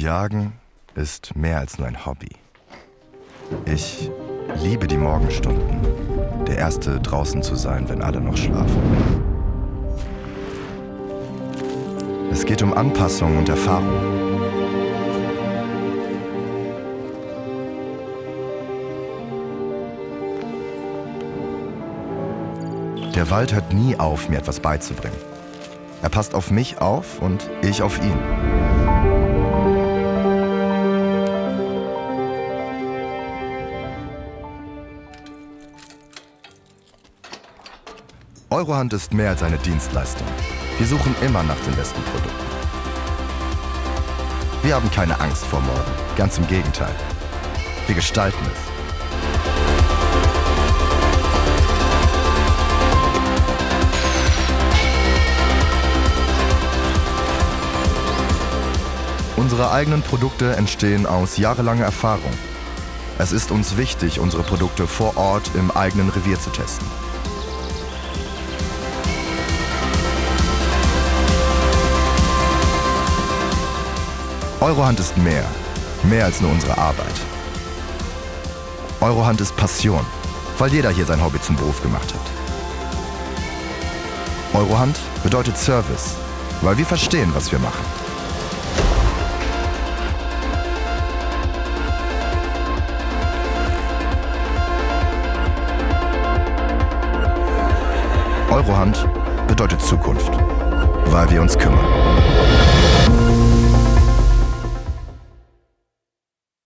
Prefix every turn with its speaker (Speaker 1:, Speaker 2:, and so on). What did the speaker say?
Speaker 1: Jagen ist mehr als nur ein Hobby. Ich liebe die Morgenstunden, der Erste draußen zu sein, wenn alle noch schlafen. Es geht um Anpassung und Erfahrung. Der Wald hört nie auf, mir etwas beizubringen. Er passt auf mich auf und ich auf ihn. Eurohand ist mehr als eine Dienstleistung. Wir suchen immer nach den besten Produkten. Wir haben keine Angst vor morgen, ganz im Gegenteil. Wir gestalten es. Unsere eigenen Produkte entstehen aus jahrelanger Erfahrung. Es ist uns wichtig, unsere Produkte vor Ort im eigenen Revier zu testen. Eurohand ist mehr, mehr als nur unsere Arbeit. Eurohand ist Passion, weil jeder hier sein Hobby zum Beruf gemacht hat. Eurohand bedeutet Service, weil wir verstehen, was wir machen. Eurohand bedeutet Zukunft, weil wir uns kümmern.